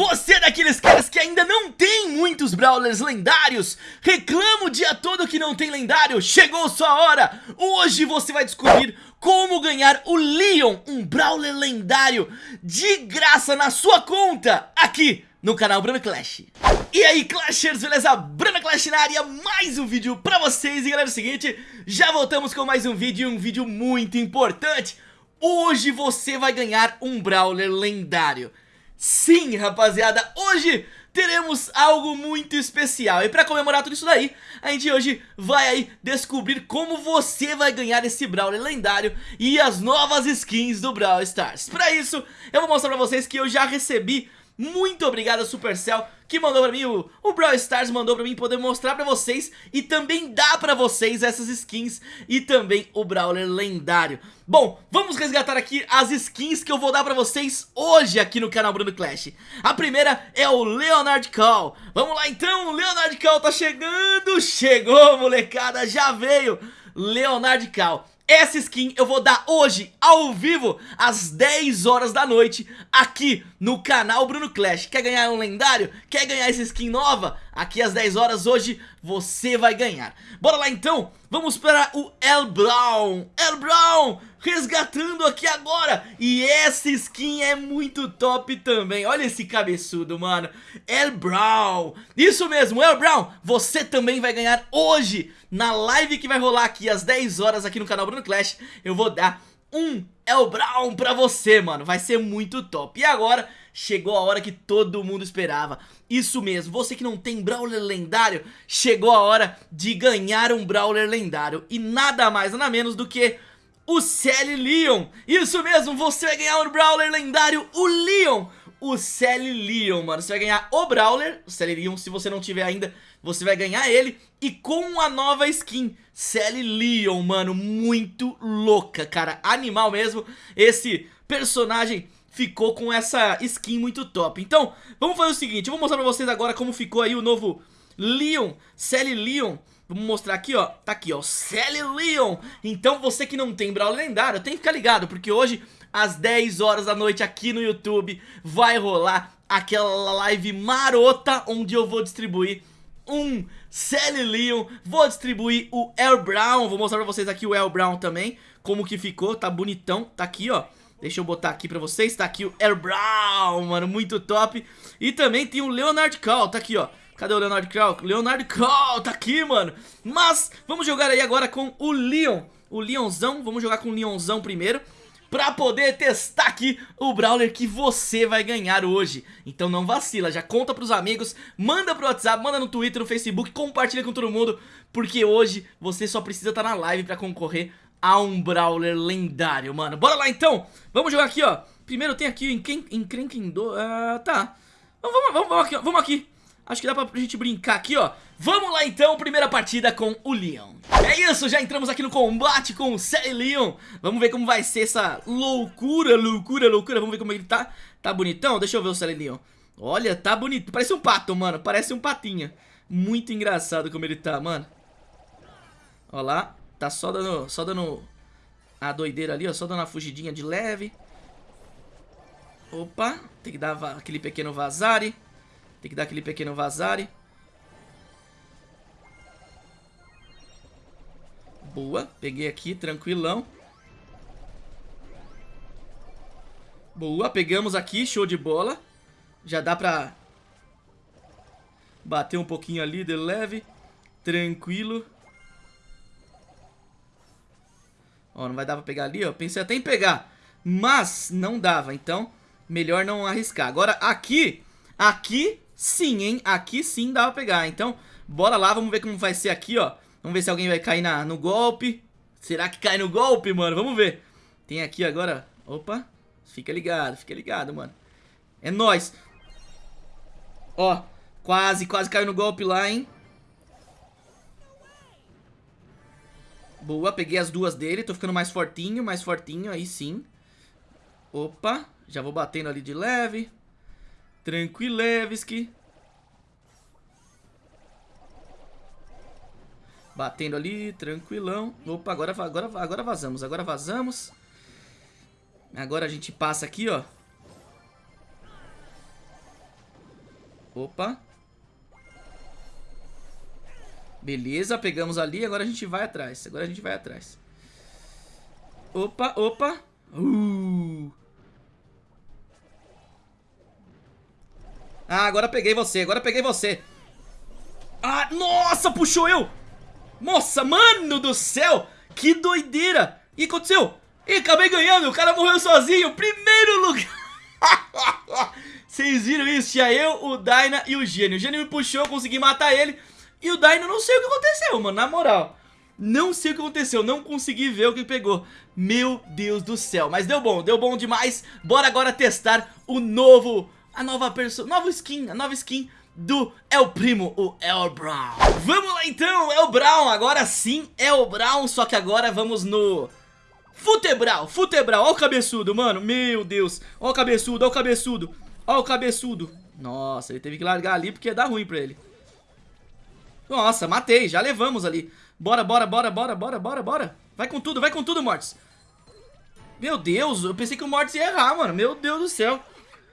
Você é daqueles caras que ainda não tem muitos Brawlers lendários? Reclama o dia todo que não tem lendário? Chegou sua hora! Hoje você vai descobrir como ganhar o Leon, um Brawler lendário, de graça na sua conta, aqui no canal Bruno Clash. E aí Clashers, beleza? Bruno Clash na área, mais um vídeo pra vocês E galera, é o seguinte, já voltamos com mais um vídeo, um vídeo muito importante Hoje você vai ganhar um Brawler lendário Sim, rapaziada, hoje teremos algo muito especial. E pra comemorar tudo isso daí, a gente hoje vai aí descobrir como você vai ganhar esse Brawler lendário E as novas skins do Brawl Stars. Pra isso, eu vou mostrar pra vocês que eu já recebi muito obrigado Supercell que mandou pra mim, o, o Brawl Stars mandou pra mim poder mostrar pra vocês E também dá pra vocês essas skins e também o Brawler lendário. Bom, vamos resgatar aqui as skins que eu vou dar pra vocês hoje aqui no canal Bruno Clash. A primeira é o Leonard Call. Vamos lá então, Leonard Call tá chegando Chegou molecada, já veio. Leonard Call essa skin eu vou dar hoje, ao vivo, às 10 horas da noite, aqui no canal Bruno Clash. Quer ganhar um lendário? Quer ganhar essa skin nova? Aqui às 10 horas hoje você vai ganhar. Bora lá então, vamos para o El Brown. El Brown resgatando aqui agora. E essa skin é muito top também. Olha esse cabeçudo, mano. El Brown. Isso mesmo, El Brown. Você também vai ganhar hoje na live que vai rolar aqui às 10 horas aqui no canal Bruno Clash. Eu vou dar um El Brown pra você, mano. Vai ser muito top. E agora chegou a hora que todo mundo esperava. Isso mesmo, você que não tem Brawler lendário, chegou a hora de ganhar um Brawler lendário. E nada mais, nada menos do que o Sally Leon. Isso mesmo, você vai ganhar um Brawler lendário, o Leon. O Sally Leon, mano. Você vai ganhar o Brawler, o Sally Leon, se você não tiver ainda, você vai ganhar ele. E com a nova skin, Sally Leon, mano, muito louca, cara. Animal mesmo, esse personagem ficou com essa skin muito top. Então, vamos fazer o seguinte, eu vou mostrar pra vocês agora como ficou aí o novo Leon, Sally Leon. Vamos mostrar aqui, ó. Tá aqui, ó. Sally Leon. Então você que não tem Brawl lendário, tem que ficar ligado, porque hoje, às 10 horas da noite aqui no YouTube, vai rolar aquela live marota onde eu vou distribuir um Sally Leon. Vou distribuir o El Brown. Vou mostrar pra vocês aqui o El Brown também. Como que ficou, tá bonitão. Tá aqui, ó. Deixa eu botar aqui pra vocês, tá aqui o Air Brown, mano, muito top E também tem o Leonard Call, tá aqui, ó Cadê o Leonard Crawl? Leonard Crawl, tá aqui, mano. Mas vamos jogar aí agora com o Leon. O Leonzão, vamos jogar com o Leonzão primeiro. Pra poder testar aqui o Brawler que você vai ganhar hoje Então não vacila, já conta pros amigos Manda pro WhatsApp, manda no Twitter, no Facebook Compartilha com todo mundo Porque hoje você só precisa estar tá na live pra concorrer a um Brawler lendário, mano. Bora lá então, vamos jogar aqui, ó. Primeiro tem aqui o Encrenquendo, uh, tá. Vamos, vamos, vamos aqui, vamos aqui. Acho que dá pra gente brincar aqui, ó. Vamos lá então, primeira partida com o Leon. É isso, já entramos aqui no combate com o Sally Leon. Vamos ver como vai ser essa loucura, loucura, loucura. Vamos ver como ele tá. Tá bonitão? Deixa eu ver o Sally Leon. Olha, tá bonito, parece um pato, mano. Parece um patinho Muito engraçado como ele tá, mano. Ó lá Tá só dando, só dando a doideira ali, ó Só dando uma fugidinha de leve Opa, tem que dar aquele pequeno vazare tem que dar aquele pequeno vazare. Boa, peguei aqui, tranquilão. Boa, pegamos aqui, show de bola. Já dá pra bater um pouquinho ali de leve. Tranquilo. Ó, não vai dar pra pegar ali, ó. Pensei até em pegar, mas não dava, então melhor não arriscar. Agora aqui, aqui Sim, hein? Aqui sim dá pra pegar. Então, bora lá, vamos ver como vai ser aqui, ó. Vamos ver se alguém vai cair na, no golpe. Será que cai no golpe, mano? Vamos ver. Tem aqui agora... Opa. Fica ligado, fica ligado, mano. É nóis. Ó, quase, quase caiu no golpe lá, hein? Boa, peguei as duas dele. Tô ficando mais fortinho, mais fortinho. Aí sim. Opa, já vou batendo ali de leve. Tranquilevski. Batendo ali, tranquilão. Opa, agora, agora, agora vazamos, agora vazamos. Agora a gente passa aqui, ó. Opa. Beleza, pegamos ali, agora a gente vai atrás. Agora a gente vai atrás. Opa, opa. Uh. Ah, agora peguei você, agora peguei você. Ah, nossa, puxou eu. Nossa, mano do céu. Que doideira. E aconteceu? E acabei ganhando, o cara morreu sozinho. Primeiro lugar. Vocês viram isso? Tinha eu, o Dyna e o Gênio. O Gênio me puxou, consegui matar ele. E o Dyna não sei o que aconteceu, mano, na moral. Não sei o que aconteceu, não consegui ver o que pegou. Meu Deus do céu, mas deu bom, deu bom demais. Bora agora testar o novo, a nova pessoa, nova skin, a nova skin do El Primo, o El Brown. Vamos lá então, El Brown, agora sim, El Brown, só que agora vamos no... Futebral, Futebral, ó o cabeçudo, mano, meu Deus. Ó o cabeçudo, ó o cabeçudo, ó o cabeçudo. Nossa, ele teve que largar ali porque ia dar ruim pra ele Nossa, matei, já levamos ali Bora, bora, bora, bora, bora, bora, bora. Vai com tudo, vai com tudo, Mortis. Meu Deus, eu pensei que o Mortis ia errar, mano. Meu Deus do céu.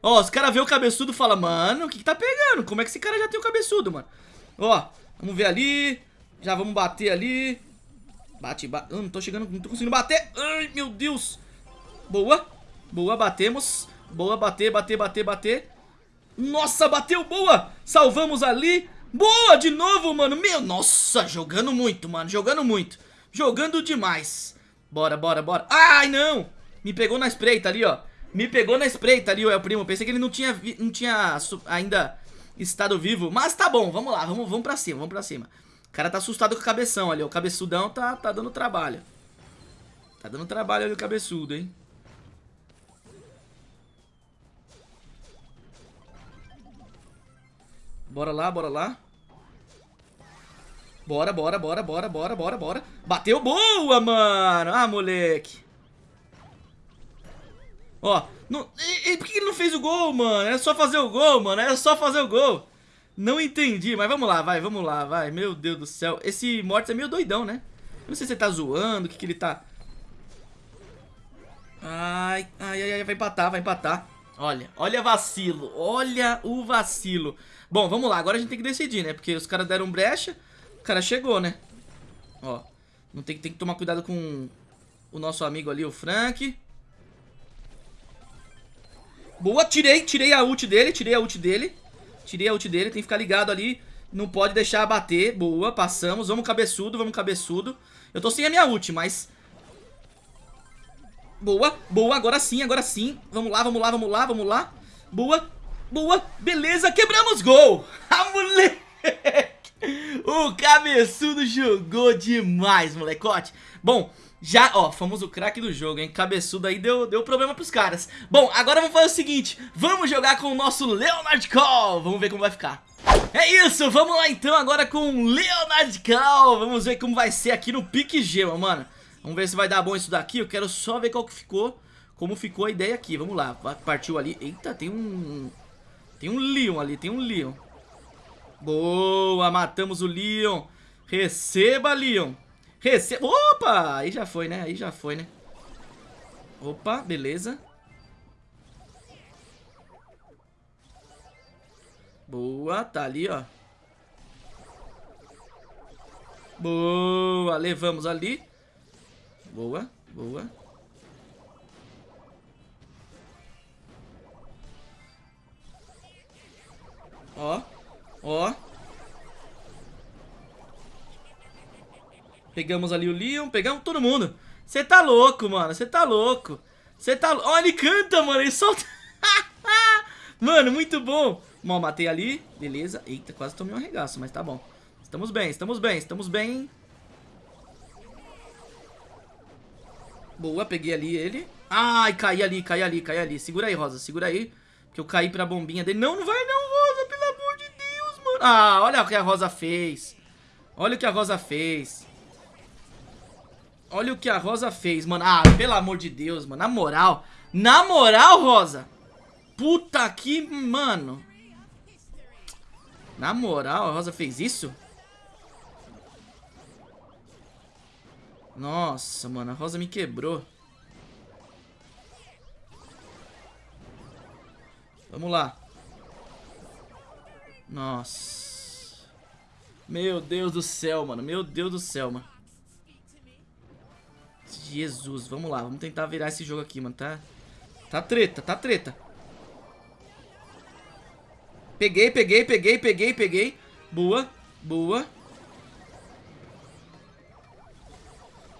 Ó, os caras vê o cabeçudo e falam, mano, o que, que tá pegando? Como é que esse cara já tem o cabeçudo, mano? Ó, vamos ver ali. Já vamos bater ali. Bate, bate. Não tô chegando, não tô conseguindo bater. Ai, meu Deus. Boa. Boa, batemos. Boa, bater, bater, bater, bater. Nossa, bateu, boa. Salvamos ali. Boa, de novo, mano. Meu, nossa, jogando muito, mano. Jogando muito. Jogando demais. Bora, bora, bora. Ai, não. Me pegou na espreita ali, ó. Me pegou na espreita ali, o El Primo. Pensei que ele não tinha, não tinha ainda estado vivo. Mas tá bom, vamos lá. Vamos, vamos pra cima, vamos pra cima. O cara tá assustado com o cabeção ali. O cabeçudão tá, tá dando trabalho. Tá dando trabalho ali o cabeçudo, hein. Bora lá, bora lá. Bora, bora, bora, bora, bora, bora, bora. Bateu boa, mano. Ah, moleque. Ó, não, e, e por que ele não fez o gol, mano? Era só fazer o gol, mano. Era só fazer o gol. Não entendi, mas vamos lá, vai, vamos lá, vai. Meu Deus do céu. Esse Mortis é meio doidão, né? Não sei se ele tá zoando, o que que ele tá... Ai, ai, ai, vai empatar, vai empatar. Olha, olha vacilo, olha o vacilo. Bom, vamos lá, agora a gente tem que decidir, né? Porque os caras deram brecha, o cara chegou, né? Ó, não tem, tem que tomar cuidado com o nosso amigo ali, o Frank. Boa, tirei, tirei a ult dele, tirei a ult dele. Tirei a ult dele, tem que ficar ligado ali. Não pode deixar bater, boa, passamos. Vamos cabeçudo, vamos cabeçudo. Eu tô sem a minha ult, mas... Boa, boa, agora sim, agora sim. Vamos lá, vamos lá, vamos lá, vamos lá. Boa, Boa, beleza, quebramos gol. A moleque. O cabeçudo jogou demais, molecote. Bom, já, ó, fomos o craque do jogo, hein? Cabeçudo aí deu, deu problema pros caras. Bom, agora vamos fazer o seguinte. Vamos jogar com o nosso Leonard Call. Vamos ver como vai ficar. É isso, vamos lá então agora com o Leonard Call. Vamos ver como vai ser aqui no Pique Gema, mano. Vamos ver se vai dar bom isso daqui. Eu quero só ver qual que ficou, como ficou a ideia aqui. Vamos lá, partiu ali. Eita, tem um tem um Leon ali, tem um Leon. Boa, matamos o Leon. Receba, Leon. Receba. Opa, aí já foi, né? Aí já foi, né? Opa, beleza. Boa, tá ali, ó. Boa, levamos ali. Boa, boa. Ó. Ó. Pegamos ali o Leon. Pegamos todo mundo. Você tá louco, mano. Você tá louco. Você tá... Ó, ele canta, mano. Ele solta... mano, muito bom. Bom, matei ali. Beleza. Eita, quase tomei um arregaço, mas tá bom. Estamos bem, estamos bem, estamos bem. Boa, peguei ali ele. Ai, caí ali, caí ali, caí ali. Segura aí, Rosa, segura aí. Que eu caí pra bombinha dele. Não, não vai não, Rosa, pelo amor de Deus, mano. Ah, olha o que a Rosa fez. Olha o que a Rosa fez. Olha o que a Rosa fez, mano. Ah, pelo amor de Deus, mano. Na moral. Na moral, Rosa. Puta que, mano. Na moral, a Rosa fez isso? Nossa, mano. A Rosa me quebrou. Vamos lá. Nossa. Meu Deus do céu, mano. Meu Deus do céu, mano. Jesus, vamos lá. Vamos tentar virar esse jogo aqui, mano, tá? Tá treta, tá treta. Peguei, peguei, peguei, peguei, peguei. Boa, boa.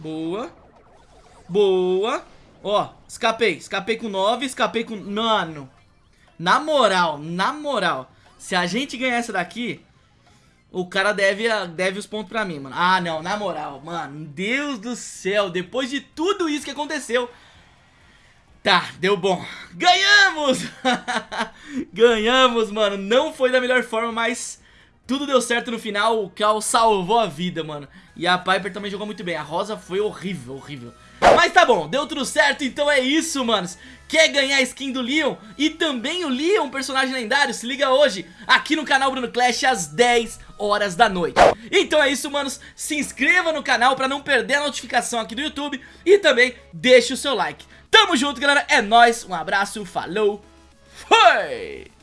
Boa. Boa. Ó, escapei. Escapei com 9, escapei com... Mano. Na moral, na moral. Se a gente ganhar essa daqui, o cara deve, deve os pontos pra mim, mano. Ah, não, na moral, mano. Deus do céu, depois de tudo isso que aconteceu... Tá, deu bom. Ganhamos! Ganhamos, mano. Não foi da melhor forma, mas tudo deu certo no final. O Cal salvou a vida, mano. E a Piper também jogou muito bem. A Rosa foi horrível, horrível. Mas tá bom, deu tudo certo, então é isso, manos. Quer ganhar a skin do Leon e também o Leon, personagem lendário? Se liga hoje, aqui no canal Bruno Clash, às 10 horas da noite. Então é isso, manos. Se inscreva no canal pra não perder a notificação aqui do YouTube e também deixe o seu like. Tamo junto, galera. É nóis. Um abraço. Falou. Foi!